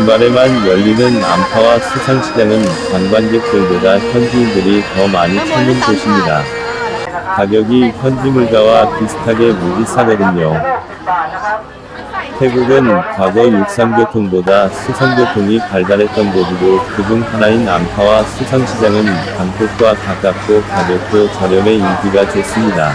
주말에만 열리는 안파와 수산시장은 관광객들보다 현지인들이 더 많이 찾는 곳입니다. 가격이 현지 물가와 비슷하게 무지 싸거든요. 태국은 과거 육상교통보다 수상교통이 발달했던 곳이고 그중 하나인 안파와 수상시장은 방콕과 가깝고 가격도 저렴해 인기가 좋습니다.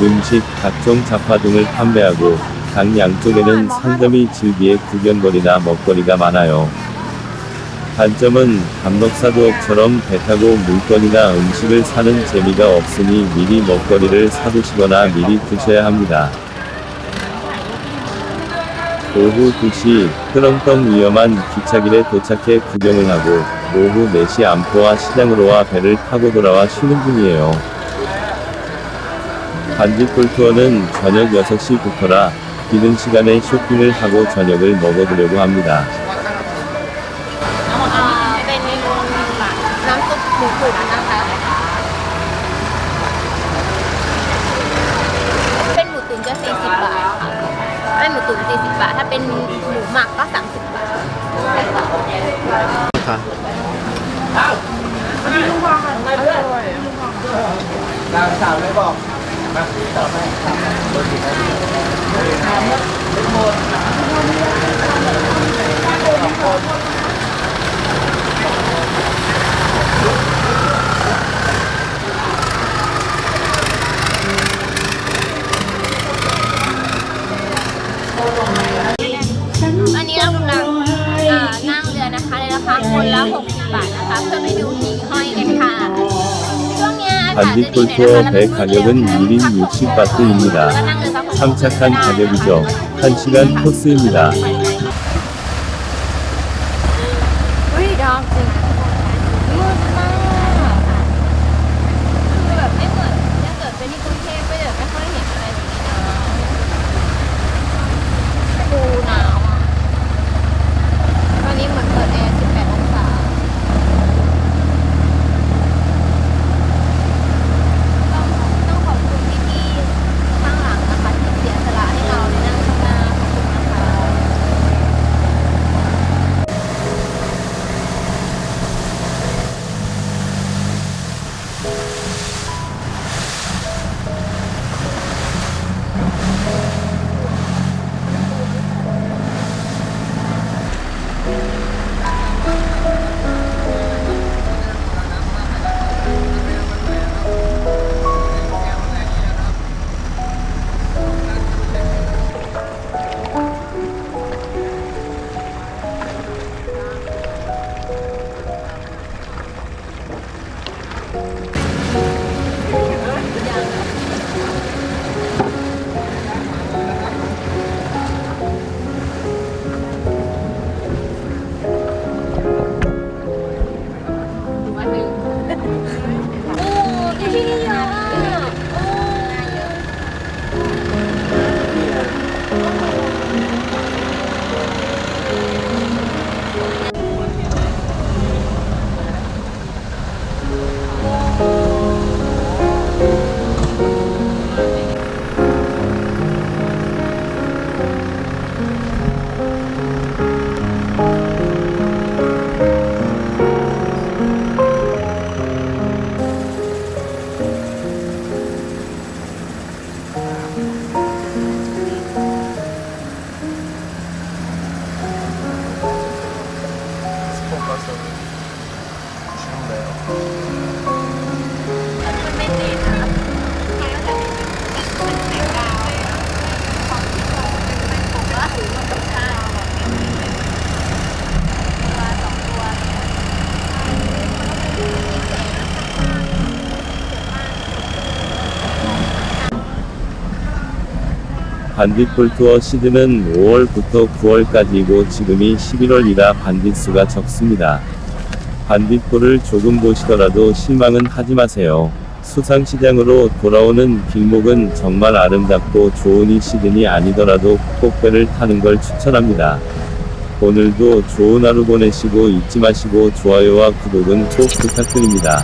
음식, 각종 잡화 등을 판매하고 강 양쪽에는 상점이 즐비의 구경거리나 먹거리가 많아요. 단점은 감독사도업처럼 배 타고 물건이나 음식을 사는 재미가 없으니 미리 먹거리를 사두시거나 미리 드셔야 합니다. 오후 2시 흐렁텅 위험한 기차길에 도착해 구경을 하고 오후 4시 안포와 시장으로 와 배를 타고 돌아와 쉬는 중이에요. 반딧불 투어는 저녁 6시부터라 비는 시간에 쇼핑을 하고 저녁을 먹어보려고 합니다. อ่ อันนี้เรากำลังนั่งเรือนะคะในราคาคนละ 60 บาทนะคะ เพื่อไปดูหิ่งห้อยกันค่ะ 반딧불투어 배 가격은 1인 60바트입니다. 참착한 가격이죠. 1시간 코스입니다. 반딧불 투어 시즌은 5월부터 9월까지이고 지금이 11월이라 반딧 수가 적습니다. 반딧불을 조금 보시더라도 실망은 하지 마세요. 수상시장으로 돌아오는 길목은 정말 아름답고 좋은 이 시즌이 아니더라도 꽃배를 타는 걸 추천합니다. 오늘도 좋은 하루 보내시고 잊지 마시고 좋아요와 구독은 꼭 부탁드립니다.